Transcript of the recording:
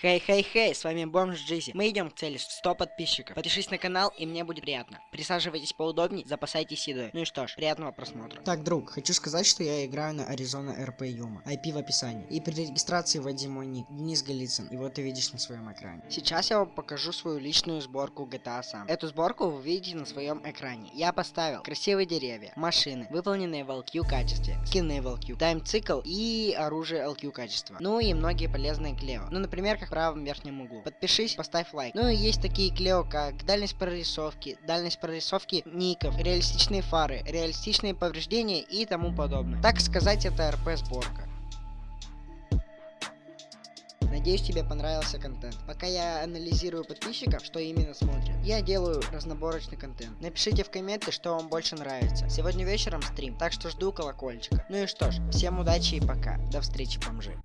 Хей-хей-хей, с вами Бомж Джизи. Мы идем к цели 100 подписчиков. Подпишись на канал, и мне будет приятно. Присаживайтесь поудобнее, запасайтесь едой. Ну и что ж, приятного просмотра. Так, друг, хочу сказать, что я играю на Arizona RP Yuma. IP в описании. И при регистрации вводи мой ник, Денис Голицын. Его ты видишь на своем экране. Сейчас я вам покажу свою личную сборку GTA сам. Эту сборку вы видите на своем экране. Я поставил красивые деревья, машины, выполненные в LQ качестве, скины в LQ, тайм-цикл и оружие LQ качества. Ну и многие полезные клево. Ну, например, как правом верхнем углу. Подпишись, поставь лайк. Ну и есть такие клео, как дальность прорисовки, дальность прорисовки ников, реалистичные фары, реалистичные повреждения и тому подобное. Так сказать, это РП сборка. Надеюсь, тебе понравился контент. Пока я анализирую подписчиков, что именно смотрят, я делаю разноборочный контент. Напишите в комменты, что вам больше нравится. Сегодня вечером стрим, так что жду колокольчика. Ну и что ж, всем удачи и пока. До встречи, бомжи.